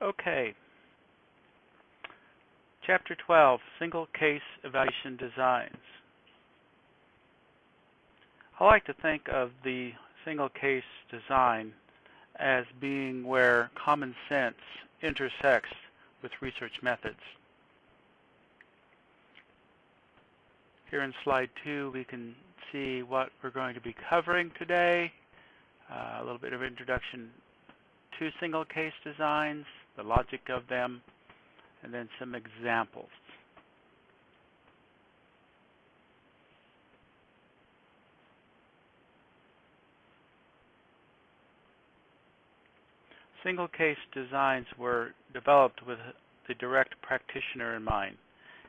Okay. Chapter 12, Single Case Evaluation Designs. I like to think of the single case design as being where common sense intersects with research methods. Here in slide two, we can see what we're going to be covering today. Uh, a little bit of introduction to single case designs, the logic of them, and then some examples. Single case designs were developed with the direct practitioner in mind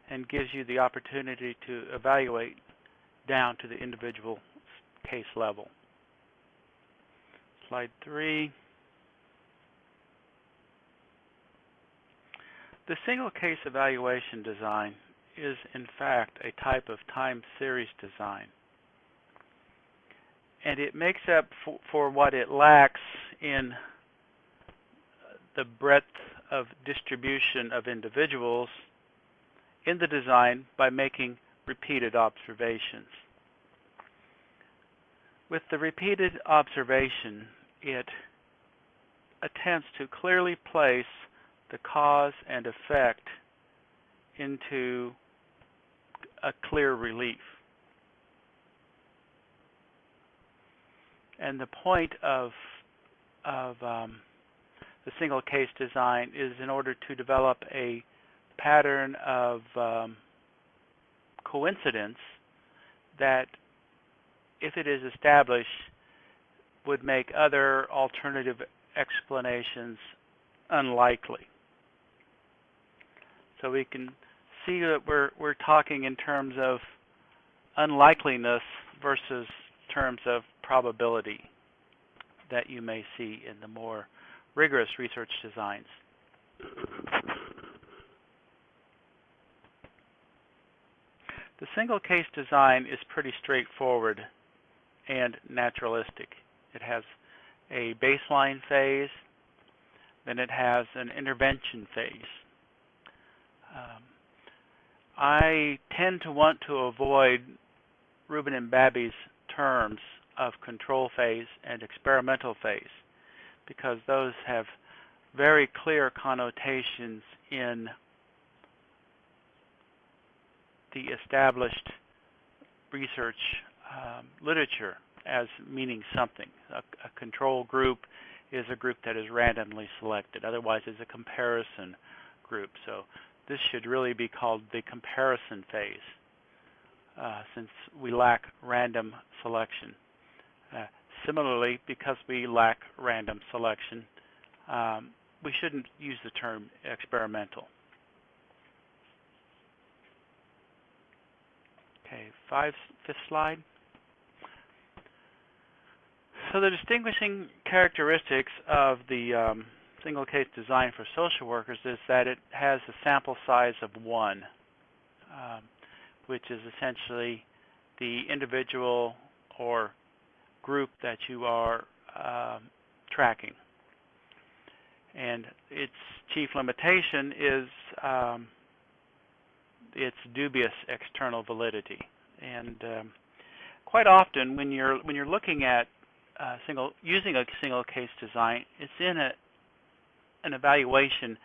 and gives you the opportunity to evaluate down to the individual case level. Slide three. The single case evaluation design is in fact a type of time series design. And it makes up for, for what it lacks in the breadth of distribution of individuals in the design by making repeated observations. With the repeated observation, it attempts to clearly place the cause and effect into a clear relief. And the point of, of um, the single case design is in order to develop a pattern of um, coincidence that, if it is established, would make other alternative explanations unlikely. So we can see that we're we're talking in terms of unlikeliness versus terms of probability that you may see in the more rigorous research designs. The single case design is pretty straightforward and naturalistic. It has a baseline phase, then it has an intervention phase. Um, I tend to want to avoid Rubin and Babbie's terms of control phase and experimental phase because those have very clear connotations in the established research um, literature as meaning something. A, a, control group is a group that is randomly selected. Otherwise, it's a comparison group. So this should really be called the comparison phase, uh, since we lack random selection. Uh, similarly, because we lack random selection, um, we shouldn't use the term experimental. Okay, five, fifth slide. So the distinguishing characteristics of the um, single case design for social workers is that it has a sample size of one, um, which is essentially the individual or group that you are um, tracking. And its chief limitation is um, its dubious external validity. And um, quite often, when you're when you're looking at uh, single using a single case design, it's in a an evaluation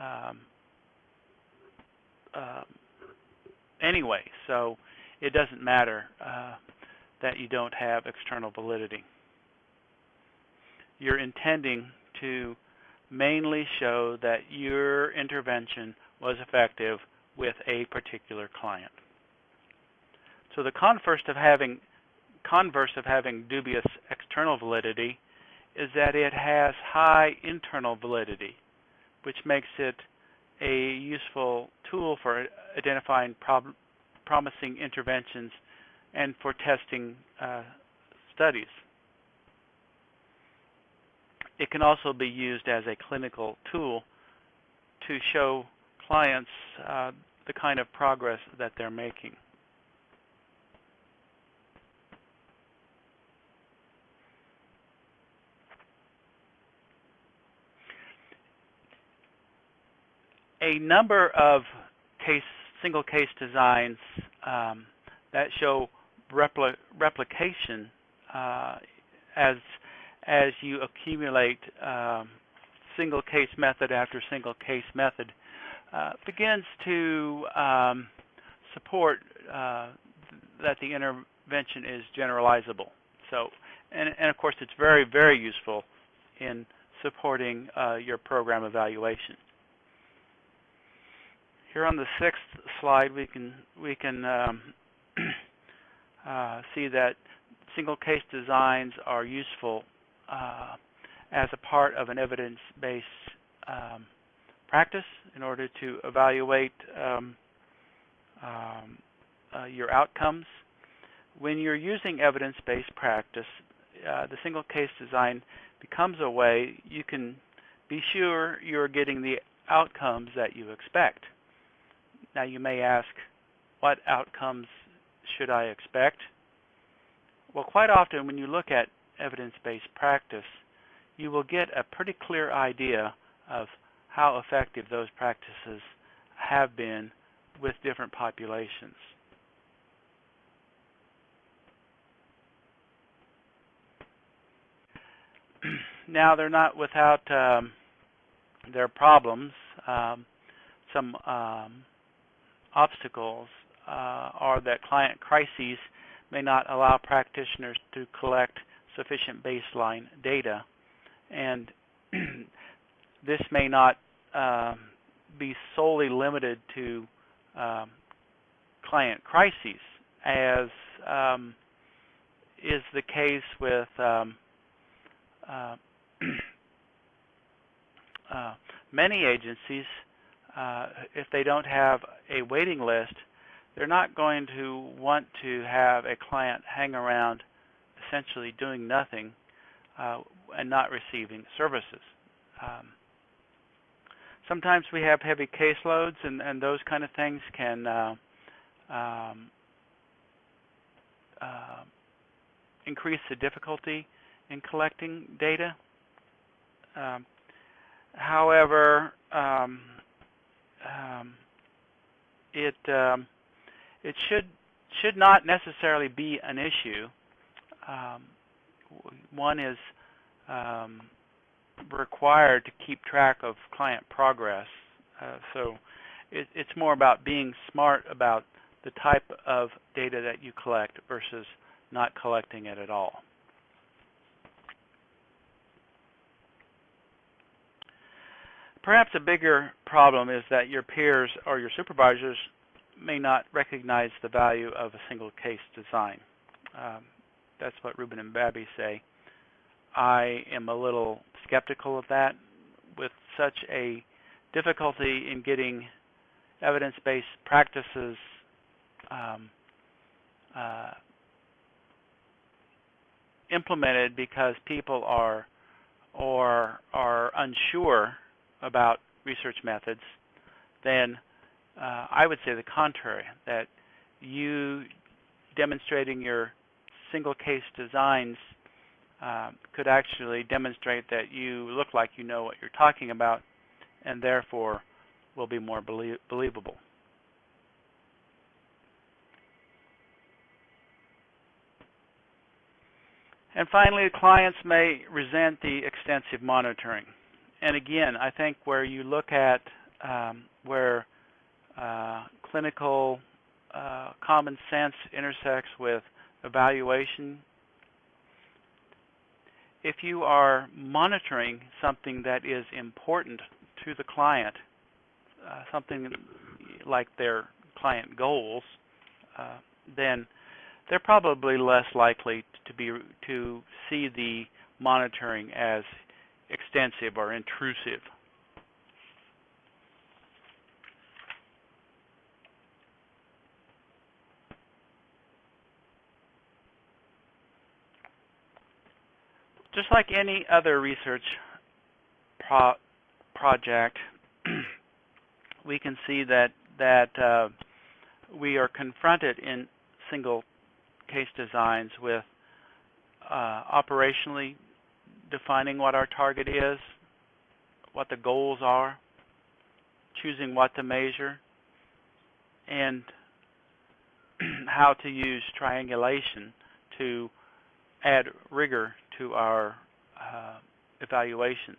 um, uh, anyway, so it doesn't matter uh, that you don't have external validity. You're intending to mainly show that your intervention was effective with a particular client. So the converse of having converse of having dubious external validity is that it has high internal validity, which makes it a useful tool for identifying prob promising interventions and for testing uh, studies. It can also be used as a clinical tool to show clients uh, the kind of progress that they're making. A number of case single case designs um, that show repli replication uh, as as you accumulate um, single case method after single case method uh, begins to um, support uh, that the intervention is generalizable. So, and, and, of course, it's very, very useful in supporting uh, your program evaluation. Here on the sixth slide, we can we can um, uh, see that single case designs are useful uh, as a part of an evidence-based um, practice in order to evaluate um, um, uh, your outcomes. When you're using evidence-based practice, uh, the single case design becomes a way you can be sure you're getting the outcomes that you expect. Now you may ask, what outcomes should I expect? Well, quite often when you look at evidence-based practice, you will get a pretty clear idea of how effective those practices have been with different populations. now, they're not without um, their problems. Um, some um, obstacles uh, are that client crises may not allow practitioners to collect sufficient baseline data. And this may not uh, be solely limited to um, client crises, as um, is the case with um, uh, uh, many agencies. Uh, if they don't have a waiting list, they're not going to want to have a client hang around essentially doing nothing uh, and not receiving services. Um, sometimes we have heavy caseloads, and, and those kind of things can uh, um, uh, increase the difficulty in collecting data. Um, however, um, um it um, it should should not necessarily be an issue. Um, one is required to keep track of client progress. Uh, so it, it's more about being smart about the type of data that you collect versus not collecting it at all. Perhaps a bigger problem is that your peers or your supervisors may not recognize the value of a single case design. Um, that's what Rubin and Babbie say. I am a little skeptical of that. With such a difficulty in getting evidence-based practices um, uh, implemented because people are or are unsure about research methods, then uh, I would say the contrary, that you demonstrating your single case designs um, could actually demonstrate that you look like you know what you're talking about and therefore will be more belie believable. And finally, clients may resent the extensive monitoring. And again, I think where you look at um, where uh, clinical uh, common sense intersects with evaluation if you are monitoring something that is important to the client, uh, something like their client goals, uh, then they're probably less likely to be to see the monitoring as extensive or intrusive. just like any other research pro project, we can see that that uh, we are confronted in single case designs with uh, operationally defining what our target is, what the goals are, choosing what to measure, and how to use triangulation to add rigor to our uh, evaluations.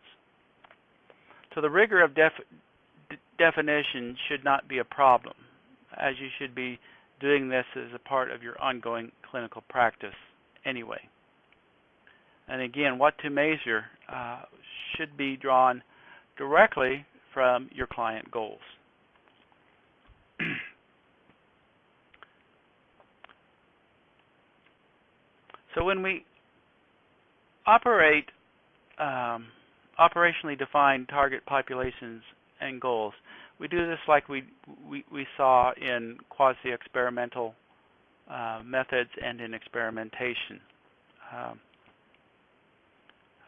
So the rigor of def definition should not be a problem, as you should be doing this as a part of your ongoing clinical practice anyway. And again, what to measure uh, should be drawn directly from your client goals. so when we operate um, operationally defined target populations and goals, we do this like we we, we saw in quasi-experimental uh, methods and in experimentation. Um,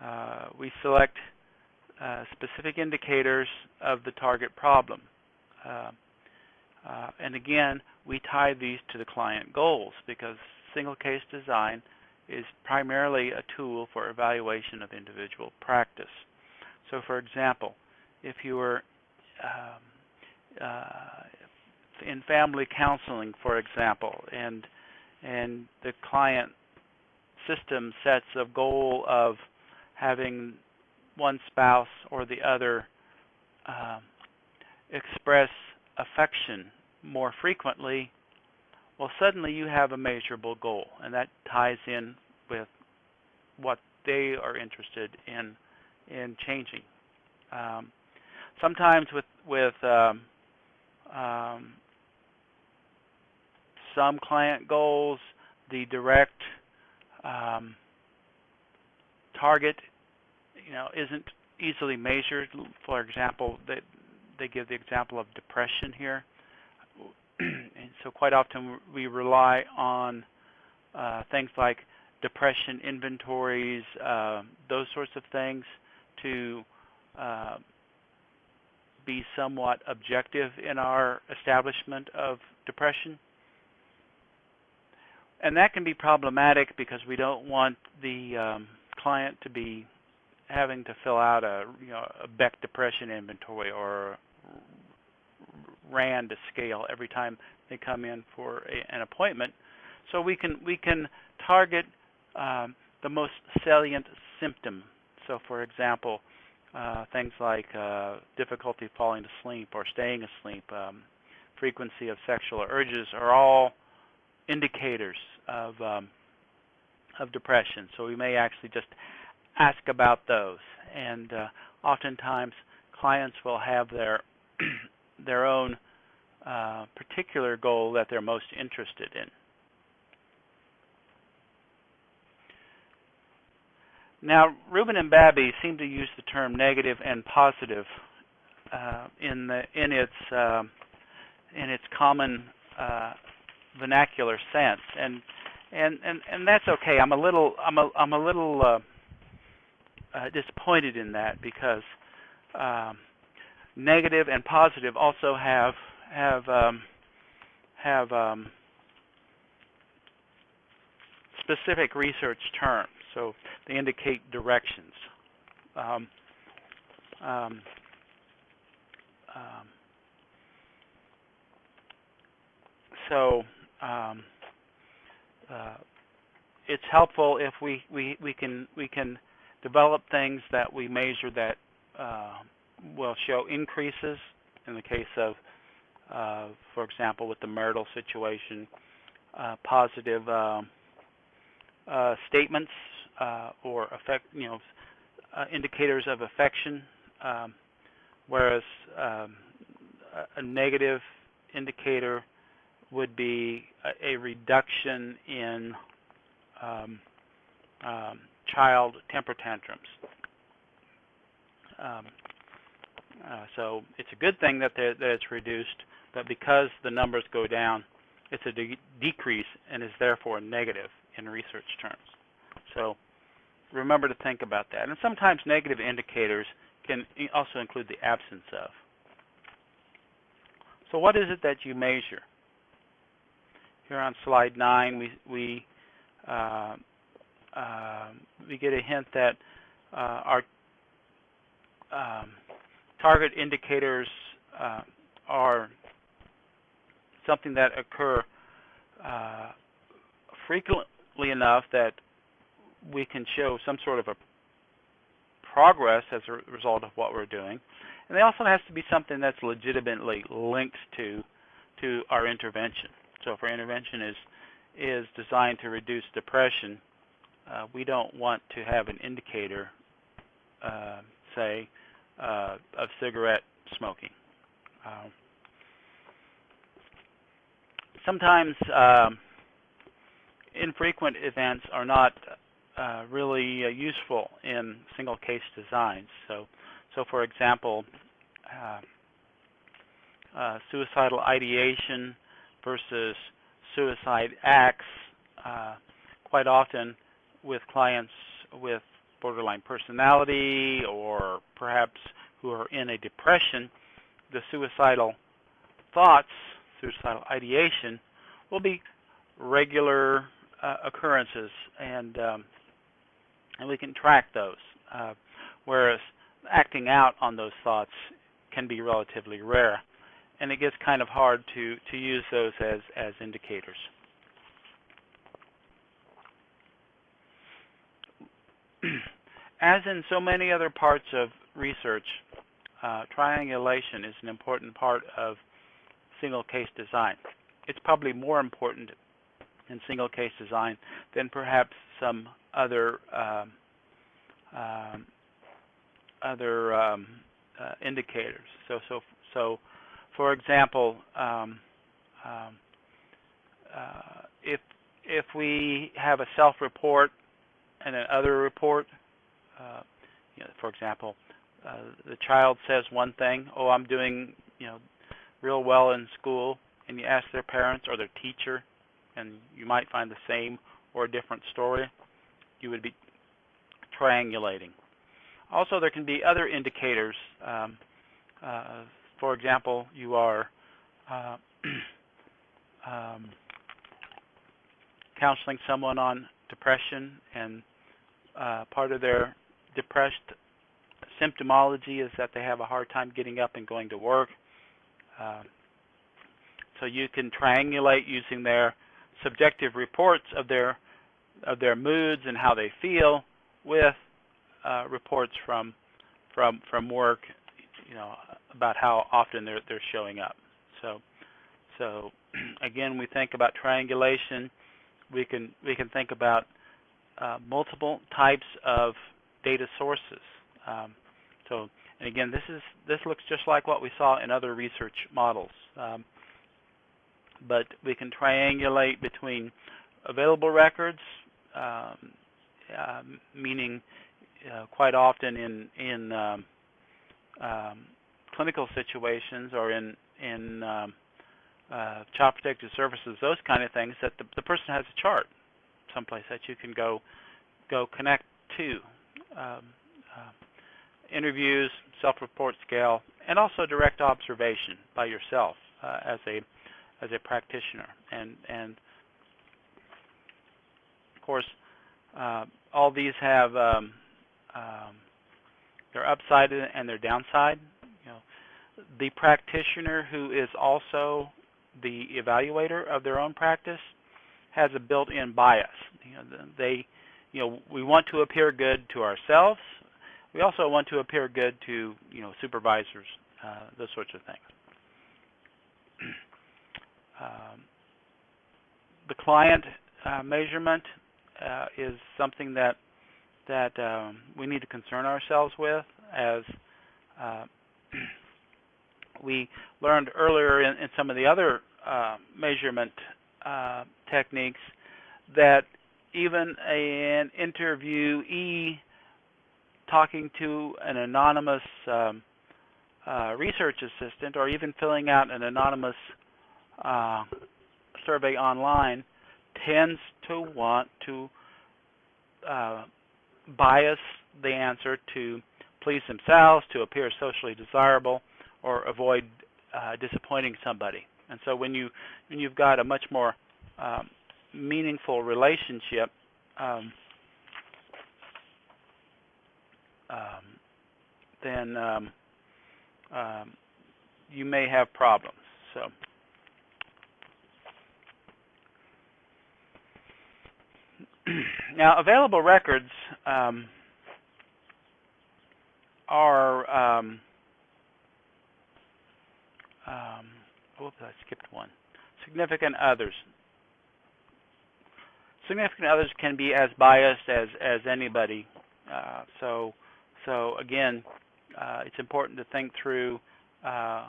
uh, we select uh, specific indicators of the target problem. Uh, uh, and again, we tie these to the client goals because single case design is primarily a tool for evaluation of individual practice. So for example, if you were um, uh, in family counseling, for example, and and the client system sets a goal of having one spouse or the other uh, express affection more frequently, well, suddenly you have a measurable goal, and that ties in with what they are interested in in changing. Um, sometimes with with um, um, some client goals, the direct um, target, you know, isn't easily measured. For example, they they give the example of depression here, and so quite often we rely on uh, things like depression inventories, uh, those sorts of things, to uh, be somewhat objective in our establishment of depression. And that can be problematic because we don't want the um, client to be having to fill out a you know a Beck depression inventory or RAND scale every time they come in for a, an appointment. So we can we can target um, the most salient symptom. So for example, uh, things like uh, difficulty falling asleep or staying asleep, um, frequency of sexual urges are all indicators of um, of depression. So we may actually just ask about those. And uh, oftentimes, clients will have their their own uh, particular goal that they're most interested in. Now, Rubin and Babbie seem to use the term negative and positive uh, in the in its uh, in its common uh, vernacular sense, and and and and that's okay. I'm a little I'm a I'm a little uh, uh, disappointed in that because um, negative and positive also have have um, have um, specific research terms, so they indicate directions. Um, um, um, so um, uh, it's helpful if we, we, we can we can develop things that we measure that uh, will show increases in the case of, uh, for example, with the marital situation, uh, positive uh, uh, statements or affect, you know, indicators of affection, um, whereas um, a negative indicator would be a, a reduction in um, um, child temper tantrums. Um, uh, so it's a good thing that, that it's reduced, but because the numbers go down, it's a de decrease and is therefore negative in research terms. So remember to think about that. And sometimes negative indicators can also include the absence of. So what is it that you measure? Here on slide 9, we, we uh, uh, we get a hint that uh, our um, target indicators uh, are something that occur uh, frequently enough that we can show some sort of a progress as a result of what we're doing. And it also has to be something that's legitimately linked to to our intervention. So if our intervention is is designed to reduce depression, uh, we don't want to have an indicator, uh, say, uh, of cigarette smoking. Um, sometimes um, infrequent events are not uh, really uh, useful in single case designs. So, so for example, uh, suicidal ideation versus suicide acts, uh, quite often with clients with borderline personality or perhaps who are in a depression, the suicidal thoughts, suicidal ideation, will be regular uh, occurrences, and um, and we can track those. Uh, whereas acting out on those thoughts can be relatively rare, and it gets kind of hard to to use those as as indicators. as in so many other parts of research, uh, triangulation is an important part of single case design. It's probably more important in single case design than perhaps some other um, um, other um, uh, indicators. So, so, so, for example, um, um, uh, if if we have a self-report and an other report, uh, you know, for example, uh, the child says one thing, "Oh, I'm doing, you know, real well in school," and you ask their parents or their teacher, and you might find the same or a different story. You would be triangulating. Also, there can be other indicators. Um, uh, for example, you are uh, um, counseling someone on depression, and uh, part of their depressed symptomology is that they have a hard time getting up and going to work. Uh, so you can triangulate using their subjective reports of their of their moods and how they feel with uh, reports from from from work, you know, about how often they're they're showing up. So so again, we think about triangulation. We can we can think about uh, multiple types of data sources. Um, so and again, this is this looks just like what we saw in other research models. Um, but we can triangulate between available records, um, uh, meaning uh, quite often in in um, um, clinical situations or in in um, uh, child protective services, those kind of things, that the, the person has a chart someplace that you can go go connect to. Um, uh, interviews, self-report scale, and also direct observation by yourself uh, as a as a practitioner. And and of course, uh, all these have um, um, their upside and their downside. The practitioner who is also the evaluator of their own practice has a built-in bias. You know, they, you know, we want to appear good to ourselves. We also want to appear good to, you know, supervisors, uh, those sorts of things. Um, the client uh, measurement uh, is something that that um, we need to concern ourselves with as uh, we learned earlier in, in, some of the other uh, measurement uh, techniques that even an interviewee talking to an anonymous um, uh, research assistant or even filling out an anonymous uh, survey online tends to want to uh, bias the answer to please themselves, to appear socially desirable, or avoid uh, disappointing somebody. And so when you when you've got a much more um, meaningful relationship, um, um, then um, um, you may have problems. So. now, available records um, are um, oops, I skipped one. Significant others. Significant others can be as biased as as anybody. Uh, so, so again, uh, it's important to think through uh,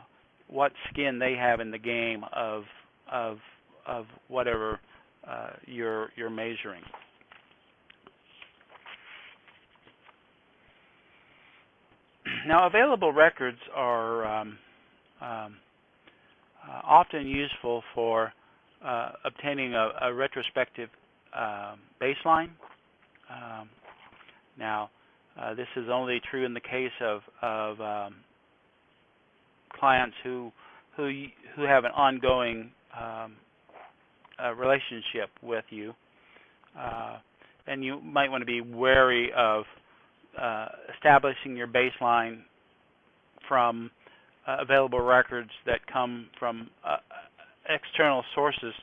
what skin they have in the game of of of whatever uh, you're you're measuring. Now, available records are um, um, often useful for uh, obtaining a, a retrospective uh, baseline. Um, now, uh, this is only true in the case of, of um, clients who who who have an ongoing um, uh, relationship with you, uh, and you might want to be wary of uh, establishing your baseline from uh, available records that come from uh, external sources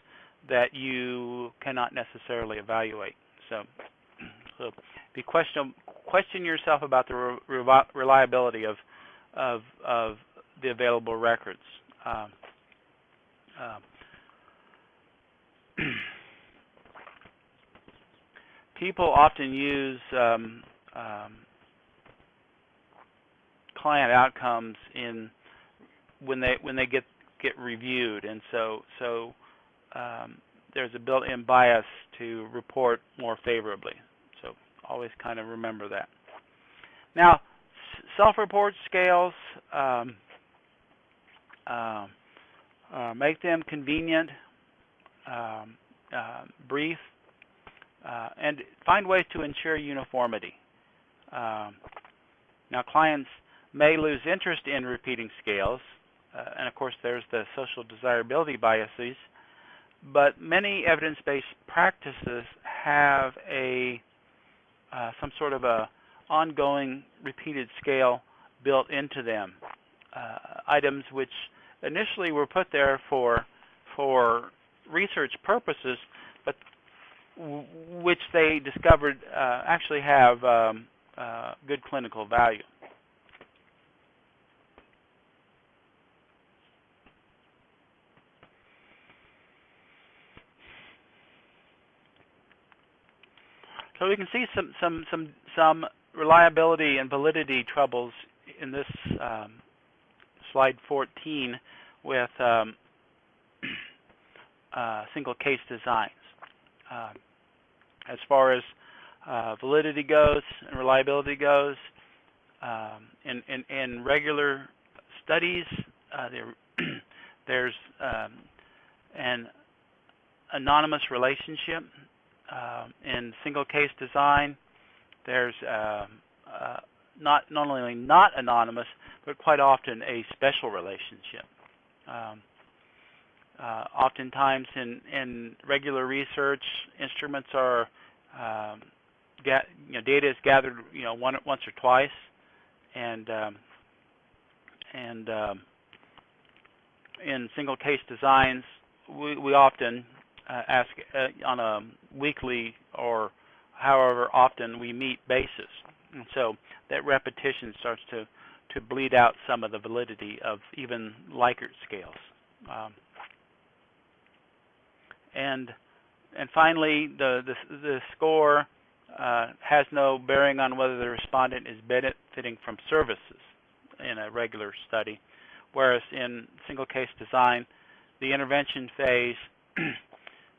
that you cannot necessarily evaluate. So, so be question question yourself about the re reliability of of of the available records. Um, um, people often use um, um, client outcomes in when they when they get get reviewed, and so so um, there's a built-in bias to report more favorably. So always kind of remember that. Now, self-report scales. Um, uh, uh, make them convenient, um, uh, brief, uh, and find ways to ensure uniformity. Um, now, clients may lose interest in repeating scales, and of course, there's the social desirability biases. But many evidence-based practices have a uh, some sort of a ongoing repeated scale built into them. Uh, items which initially were put there for for research purposes, but which they discovered uh, actually have um, uh, good clinical value. So we can see some some some some reliability and validity troubles in this um, slide 14 with um, uh, single case designs. Uh, as far as uh, validity goes and reliability goes, um, in, in, in, regular studies, uh, there, there's um, an anonymous relationship. Um, in single case design, there's um, uh, not not only not anonymous, but quite often a special relationship. Um, uh, oftentimes in, in regular research, instruments are um, get, you know, data is gathered you know one, once or twice, and um, and in single case designs, we, we often uh, ask uh, on a weekly or however often we meet basis. And so that repetition starts to, to bleed out some of the validity of even Likert scales. Um, and and finally, the the, the score uh, has no bearing on whether the respondent is benefiting from services in a regular study, whereas in single case design, the intervention phase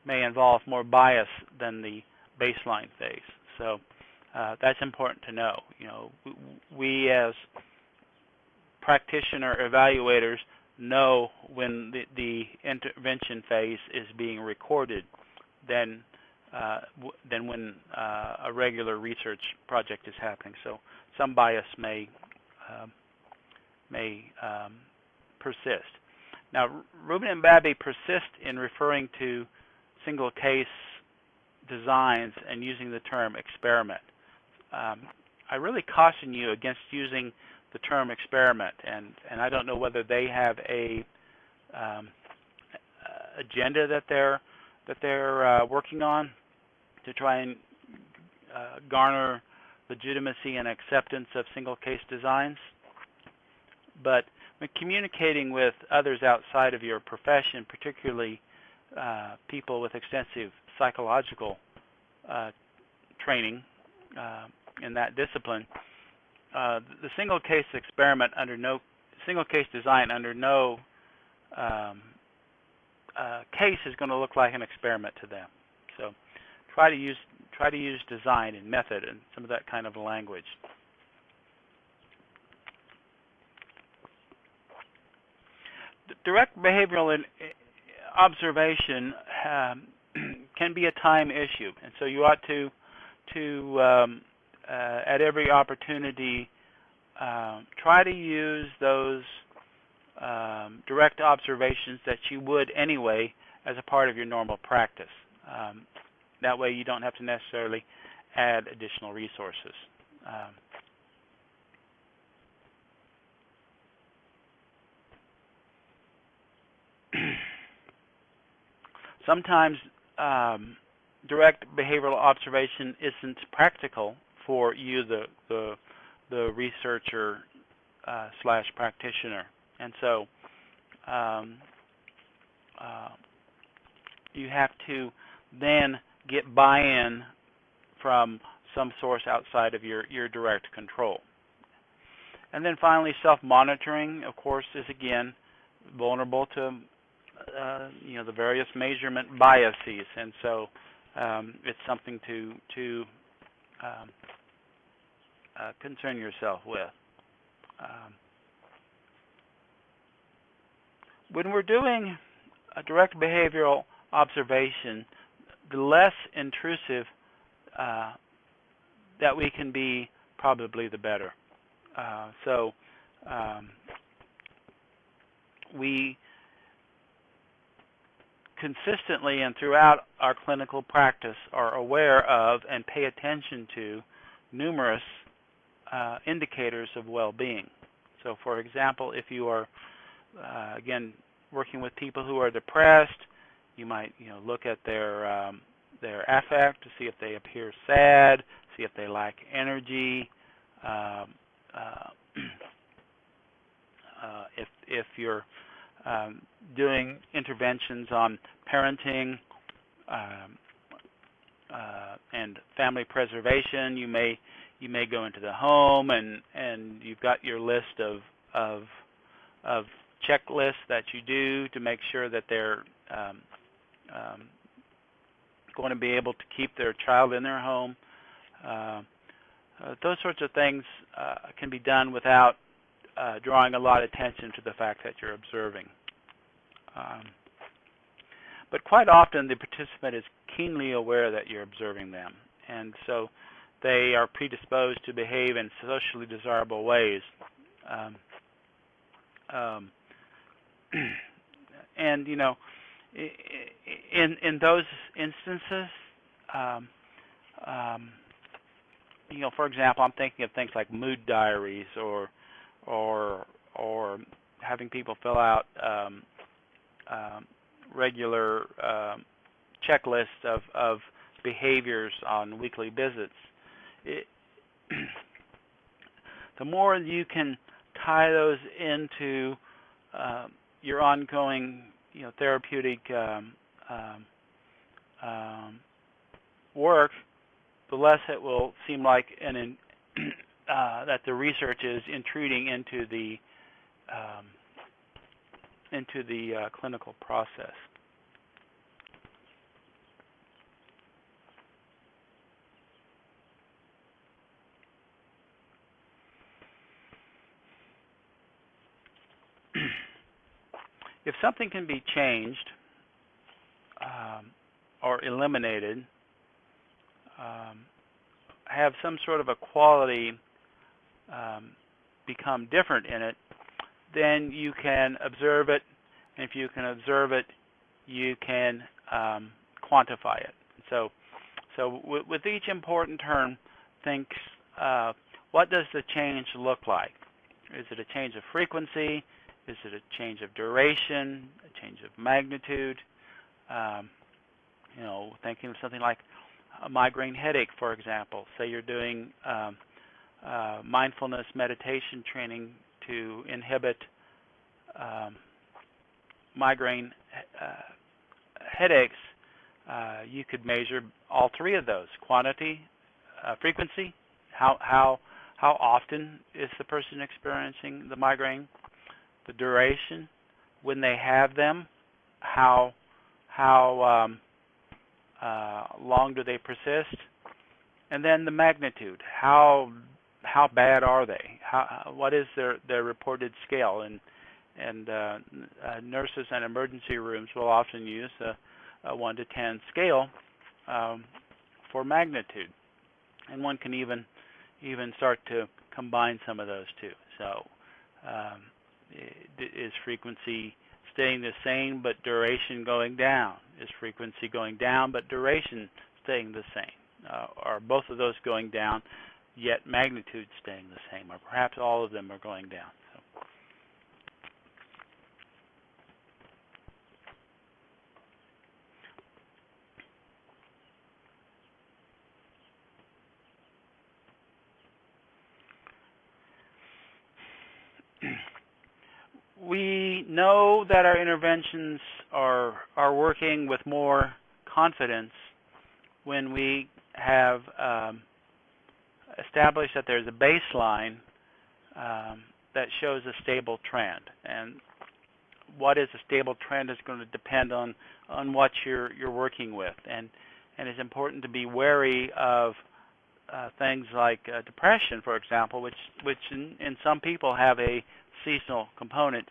may involve more bias than the baseline phase. So uh, that's important to know. You know, we as practitioner evaluators know when the, the intervention phase is being recorded than uh, than when uh, a regular research project is happening. So some bias may um, may um, persist. Now, Rubin and Babbie persist in referring to single case designs and using the term experiment um, I really caution you against using the term experiment, and and I don't know whether they have a um, agenda that they're that they're uh, working on to try and uh, garner legitimacy and acceptance of single case designs. But when communicating with others outside of your profession, particularly uh, people with extensive psychological uh, training uh, in that discipline, uh, the single case experiment under no single case design under no um, case is going to look like an experiment to them. So try to use try to use design and method and some of that kind of language. direct behavioral observation um, can be a time issue, and so you ought to to um, uh, at every opportunity uh, try to use those um, direct observations that you would anyway as a part of your normal practice. Um, that way you don't have to necessarily add additional resources. Um, sometimes um, direct behavioral observation isn't practical for you, the the, the researcher uh, slash practitioner, and so um, uh, you have to then get buy-in from some source outside of your your direct control. And then finally, self-monitoring, of course, is again vulnerable to uh, you know the various measurement biases, and so um, it's something to to um, uh, concern yourself with. Um, when we're doing a direct behavioral observation, the less intrusive uh, that we can be, probably the better. Uh, so um, we consistently and throughout our clinical practice are aware of and pay attention to numerous uh, indicators of well-being. So for example, if you are, uh, again, working with people who are depressed, you might you know, look at their, um, their affect to see if they appear sad, see if they lack energy, um, uh, uh if, if you're um, doing interventions on parenting um, uh, and family preservation. You may you may go into the home and and you've got your list of of of checklists that you do to make sure that they're um, um, going to be able to keep their child in their home. Uh, uh, those sorts of things uh, can be done without uh, drawing a lot of attention to the fact that you're observing. Um, but quite often the participant is keenly aware that you're observing them, and so they are predisposed to behave in socially desirable ways. Um, um, and you know, in in those instances, um, um, you know, for example, I'm thinking of things like mood diaries or or or having people fill out um, um, regular um, checklists of, of behaviors on weekly visits. It, the more you can tie those into uh, your ongoing, you know, therapeutic um, um, work, the less it will seem like an uh, that the research is intruding into the um, into the uh, clinical process. if something can be changed um, or eliminated, um, have some sort of a quality um, become different in it, then you can observe it. And if you can observe it, you can um, quantify it. So, so with each important term, think uh, what does the change look like? Is it a change of frequency? Is it a change of duration? A change of magnitude? Um, you know, thinking of something like a migraine headache, for example. Say you're doing um, uh, mindfulness meditation training to inhibit um, migraine uh, headaches, uh, you could measure all three of those: quantity, uh, frequency, how how how often is the person experiencing the migraine, the duration, when they have them, how how um, uh, long do they persist, and then the magnitude. How how bad are they? How what is their their reported scale? And and uh, uh, nurses and emergency rooms will often use a, a one to ten scale um, for magnitude, and one can even even start to combine some of those two. So, um, is frequency staying the same but duration going down? Is frequency going down but duration staying the same? Uh, are both of those going down, yet magnitude staying the same? Or perhaps all of them are going down? we know that our interventions are are working with more confidence when we have um, established that there's a baseline um, that shows a stable trend. And what is a stable trend is going to depend on on what you're you're working with. And and it's important to be wary of uh, things like uh, depression, for example, which which in, in some people have a seasonal component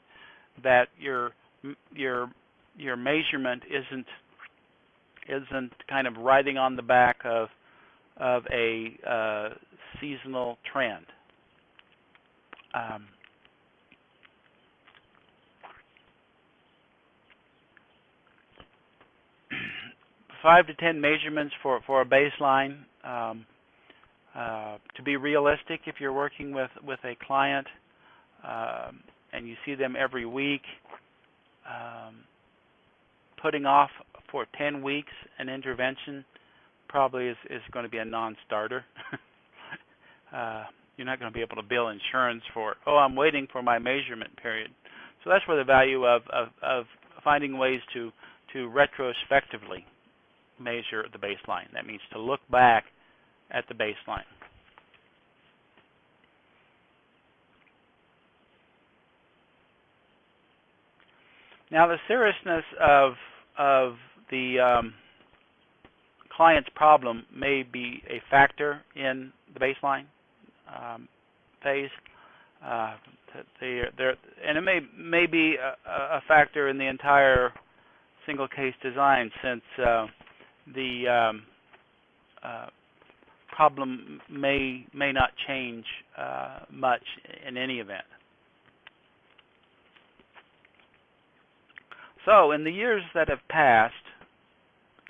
that your your your measurement isn't isn't kind of riding on the back of of a uh, seasonal trend. Um, five to ten measurements for for a baseline. Um, uh, to be realistic, if you're working with with a client, um, and you see them every week, um, putting off for 10 weeks an intervention probably is, is going to be a non-starter. uh, you're not going to be able to bill insurance for, oh, I'm waiting for my measurement period. So that's where the value of, of, of finding ways to, to retrospectively measure the baseline. That means to look back at the baseline. Now, the seriousness of of the um, client's problem may be a factor in the baseline um, phase. Uh, and it may may be a, a, factor in the entire single case design, since uh, the um, uh, problem may may not change uh, much in any event. So in the years that have passed,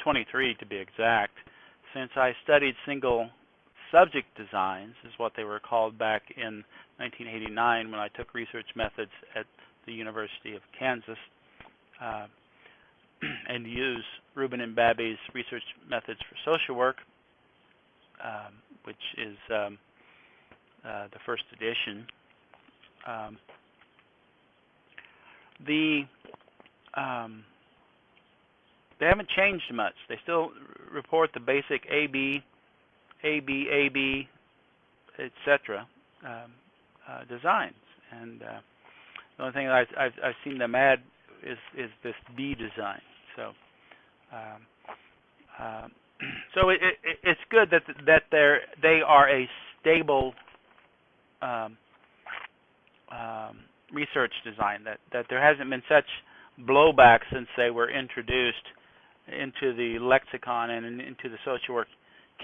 23 to be exact, since I studied single subject designs, is what they were called back in 1989 when I took research methods at the University of Kansas, uh, and use Rubin and Babbie's research methods for social work, um, which is um, uh, the first edition. Um, the um, they haven't changed much. They still report the basic AB, AB, AB, etc. Um, uh, designs, and uh, the only thing I've, I've, I've, seen them add is is this B design. So, um, uh, so it, it, it's good that that they're they are a stable um, um, research design. That that there hasn't been such blowback since they were introduced into the lexicon and into the social work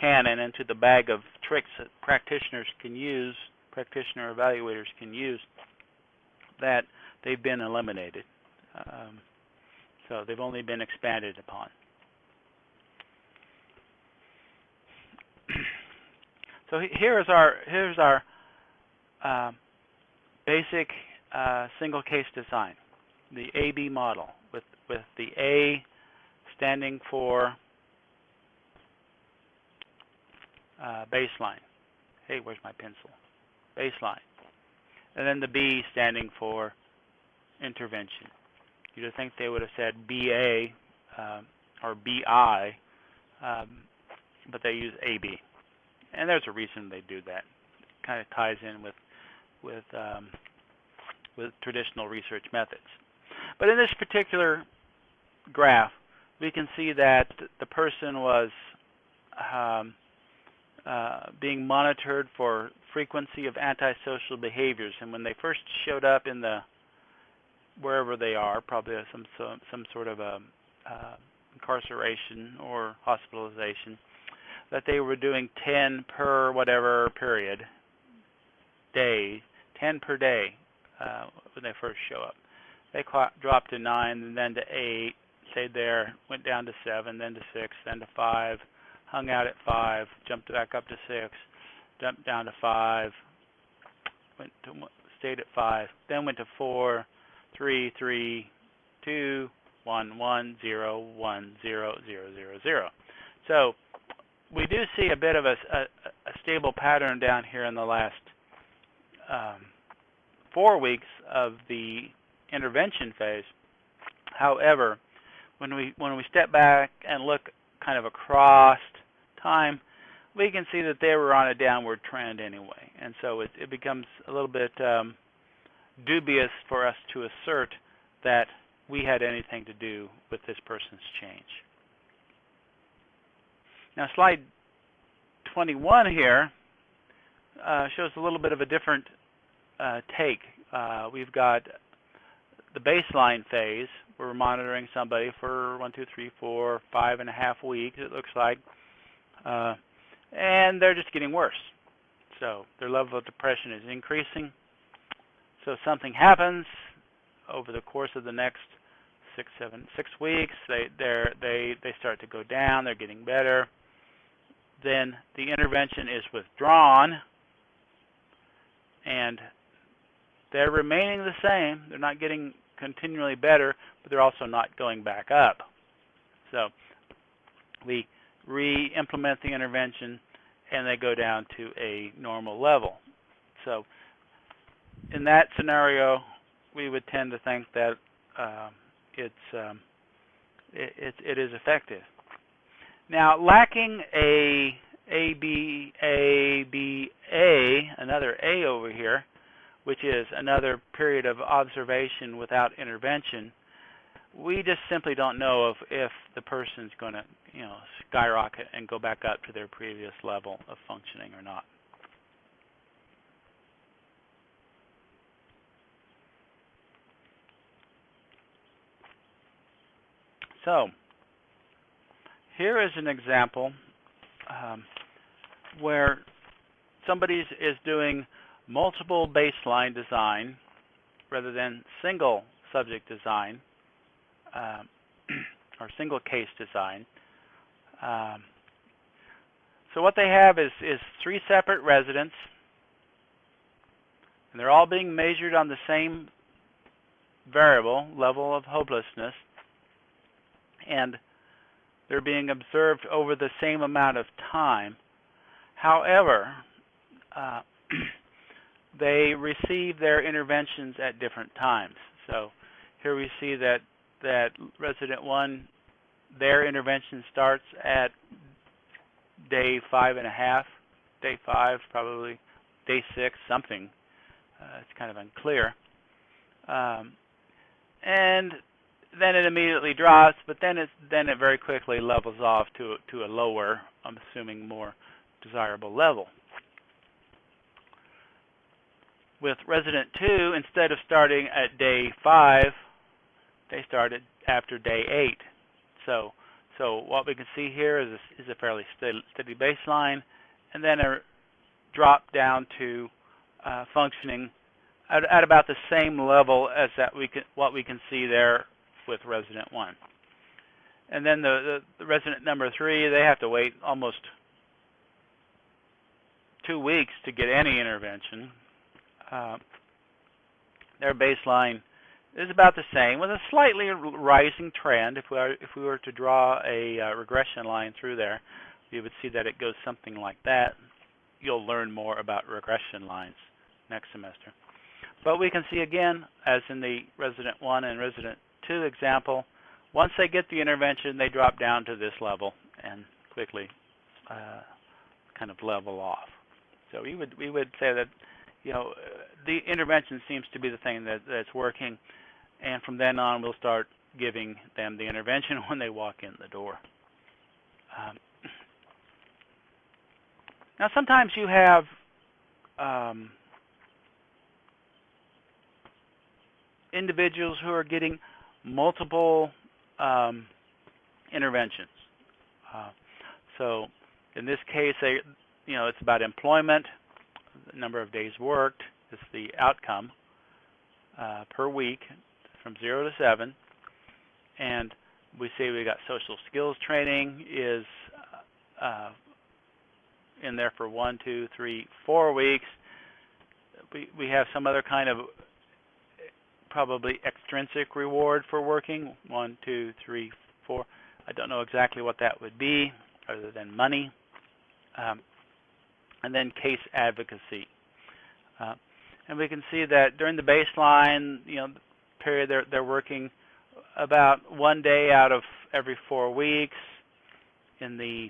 canon, into the bag of tricks that practitioners can use, practitioner evaluators can use, that they've been eliminated. Um, so they've only been expanded upon. so here is our here's our uh, basic uh, single case design, the AB model, with, with the A standing for uh, baseline. Hey, where's my pencil? Baseline. And then the B standing for intervention. You'd think they would have said BA um, or BI, um, but they use AB. And there's a reason they do that. It kind of ties in with with um, with traditional research methods. But in this particular graph, we can see that the person was um, uh, being monitored for frequency of antisocial behaviors. And when they first showed up in the wherever they are, probably some some, some sort of a uh, incarceration or hospitalization, that they were doing 10 per whatever period day, 10 per day uh, when they first show up. They dropped to 9 and then to 8, stayed there, went down to 7, then to 6, then to 5, hung out at 5, jumped back up to 6, jumped down to 5, went to stayed at 5, then went to 4, 3, 3, 2, 1, 1, 0, 1, 0, 0, 0, 0. So we do see a bit of a, a, a stable pattern down here in the last um, four weeks of the intervention phase. However, when we when we step back and look kind of across time, we can see that they were on a downward trend anyway, and so it, it becomes a little bit um, dubious for us to assert that we had anything to do with this person's change. Now, slide 21 here uh, shows a little bit of a different uh, take. Uh, we've got the baseline phase. We're monitoring somebody for one, two, three, four, five and a half weeks, it looks like. Uh, and they're just getting worse. So their level of depression is increasing. So something happens over the course of the next six, seven, six weeks. They they they start to go down. They're getting better. Then the intervention is withdrawn, and they're remaining the same. They're not getting continually better, but they're also not going back up. So we re-implement the intervention, and they go down to a normal level. So in that scenario, we would tend to think that uh, it's um, it, it, it is effective. Now, lacking a A B A B A, another A over here, which is another period of observation without intervention, we just simply don't know if, if the person's going to, you know, skyrocket and go back up to their previous level of functioning or not. So, here is an example um, where somebody is doing multiple baseline design rather than single subject design um, or single case design. Um, so what they have is, is three separate residents, and they're all being measured on the same variable, level of hopelessness, and they're being observed over the same amount of time. However, uh, they receive their interventions at different times. So here we see that that resident one, their intervention starts at day five and a half, day five probably, day six something. Uh, it's kind of unclear. Um, and then it immediately drops, but then it then it very quickly levels off to to a lower, I'm assuming more desirable level with resident 2, instead of starting at day 5, they started after day 8. So, so what we can see here is a, is a fairly steady, baseline, and then a drop down to uh, functioning at, at, about the same level as that we can, what we can see there with resident 1. And then the, the, the resident number 3, they have to wait almost two weeks to get any intervention uh, their baseline is about the same with a slightly rising trend. If we are, if we were to draw a uh, regression line through there, you would see that it goes something like that. You'll learn more about regression lines next semester. But we can see again, as in the resident 1 and resident 2 example, once they get the intervention, they drop down to this level and quickly uh, kind of level off. So we would we would say that you know the intervention seems to be the thing that that's working, and from then on we'll start giving them the intervention when they walk in the door. Um, now sometimes you have um, individuals who are getting multiple um, interventions. Uh, so in this case, they, you know, it's about employment, the number of days worked it's the outcome uh, per week from zero to seven, and we say we got social skills training is uh, in there for one, two, three, four weeks. We we have some other kind of probably extrinsic reward for working. One, two, three, four. I don't know exactly what that would be, other than money. Um, and then case advocacy. Uh, and we can see that during the baseline, you know, period, they're they're working about one day out of every four weeks. In the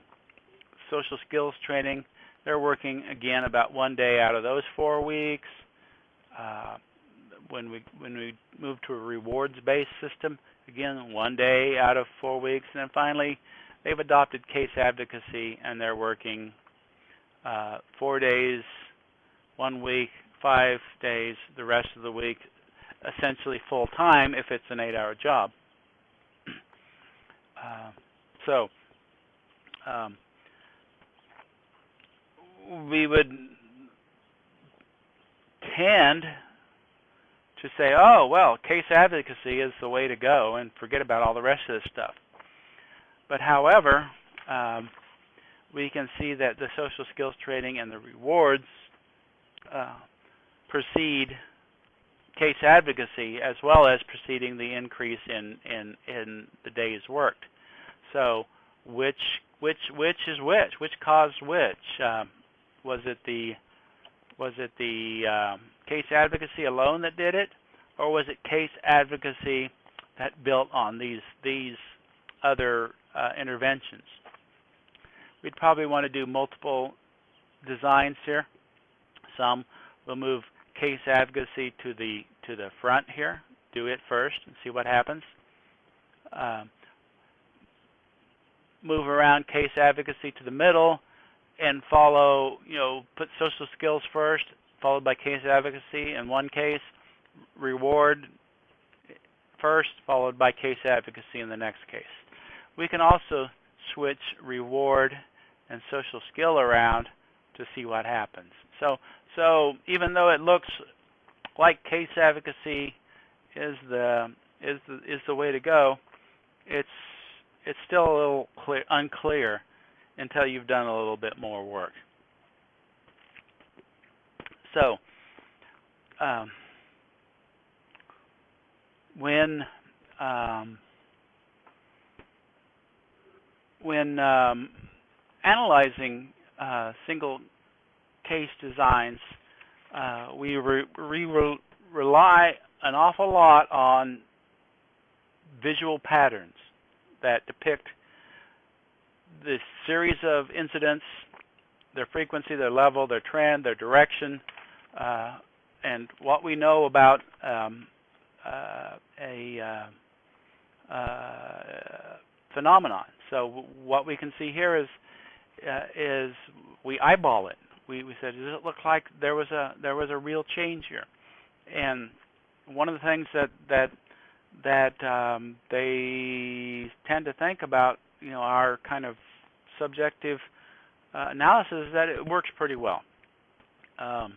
social skills training, they're working again about one day out of those four weeks. Uh, when we when we move to a rewards-based system, again, one day out of four weeks, and then finally, they've adopted case advocacy, and they're working uh, four days, one week, five days, the rest of the week, essentially full time if it's an eight-hour job. Uh, so um, we would tend to say, oh, well, case advocacy is the way to go and forget about all the rest of this stuff. But however, um, we can see that the social skills training and the rewards uh, precede case advocacy as well as preceding the increase in, in, in the days worked. So which which which is which? Which caused which? Um, was it the was it the um, case advocacy alone that did it, or was it case advocacy that built on these these other uh, interventions? We'd probably want to do multiple designs here. Some will move case advocacy to the to the front here. Do it first and see what happens. Um, move around case advocacy to the middle and follow, you know, put social skills first, followed by case advocacy in one case, reward first, followed by case advocacy in the next case. We can also switch reward and social skill around to see what happens. So, so even though it looks like case advocacy is the is the is the way to go, it's it's still a little clear, unclear until you've done a little bit more work. So, um, when um, when um, analyzing uh, single case designs, uh, we re re rely an awful lot on visual patterns that depict the series of incidents, their frequency, their level, their trend, their direction, uh, and what we know about um, uh, a uh, uh phenomenon. So what we can see here is uh, is we eyeball it. We we said, does it look like there was a there was a real change here? And one of the things that that that um, they tend to think about, you know, our kind of subjective uh, analysis is that it works pretty well. Um,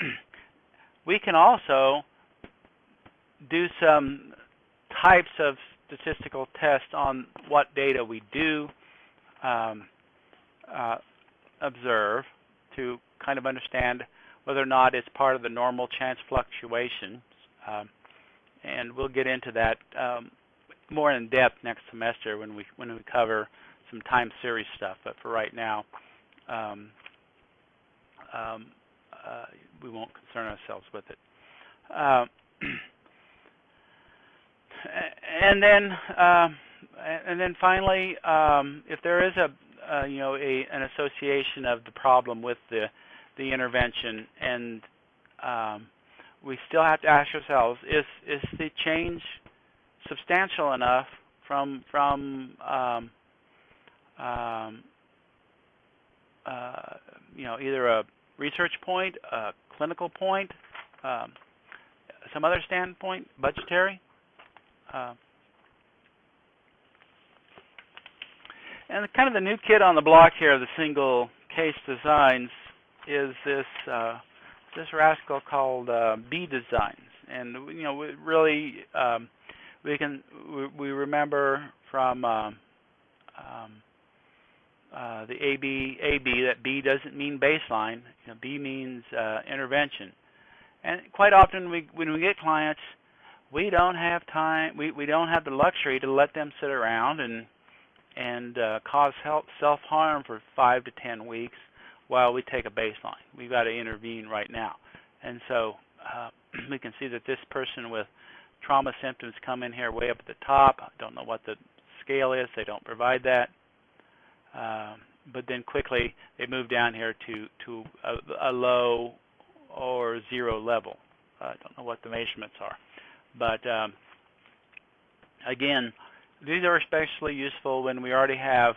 we can also do some types of statistical tests on what data we do um, uh, observe to kind of understand whether or not it's part of the normal chance fluctuations. Um, and we'll get into that um, more in depth next semester when we when we cover some time series stuff. But for right now, um, um, uh, we won't concern ourselves with it. Uh, and then, uh, and then finally, um, if there is a uh, you know a, an association of the problem with the the intervention, and um, we still have to ask ourselves: is is the change substantial enough from from um, um, uh, you know either a research point, a clinical point, um, some other standpoint, budgetary. Uh, and kind of the new kid on the block here of the single case designs is this uh, this rascal called uh, B designs, and you know we really um, we can we, we remember from um, um, uh, the AB AB that B doesn't mean baseline. You know, B means uh, intervention, and quite often we when we get clients, we don't have time. We we don't have the luxury to let them sit around and and uh, cause self harm for five to ten weeks while we take a baseline. We've got to intervene right now, and so uh, we can see that this person with trauma symptoms come in here way up at the top. I don't know what the scale is. They don't provide that. Um, but then quickly they move down here to to a, a low or zero level. I don't know what the measurements are, but um, again, these are especially useful when we already have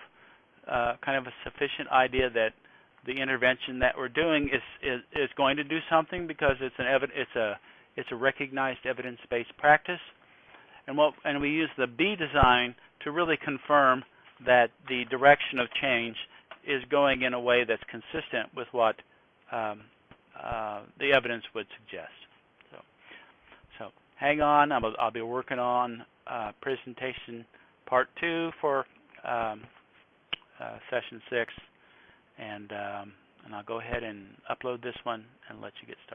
uh, kind of a sufficient idea that the intervention that we're doing is, is, is going to do something because it's an it's a it's a recognized evidence-based practice, and what and we use the B design to really confirm that the direction of change is going in a way that's consistent with what um, uh, the evidence would suggest. So, so hang on. i will be working on uh, presentation part two for um, uh, session six, and um, and I'll go ahead and upload this one and let you get started.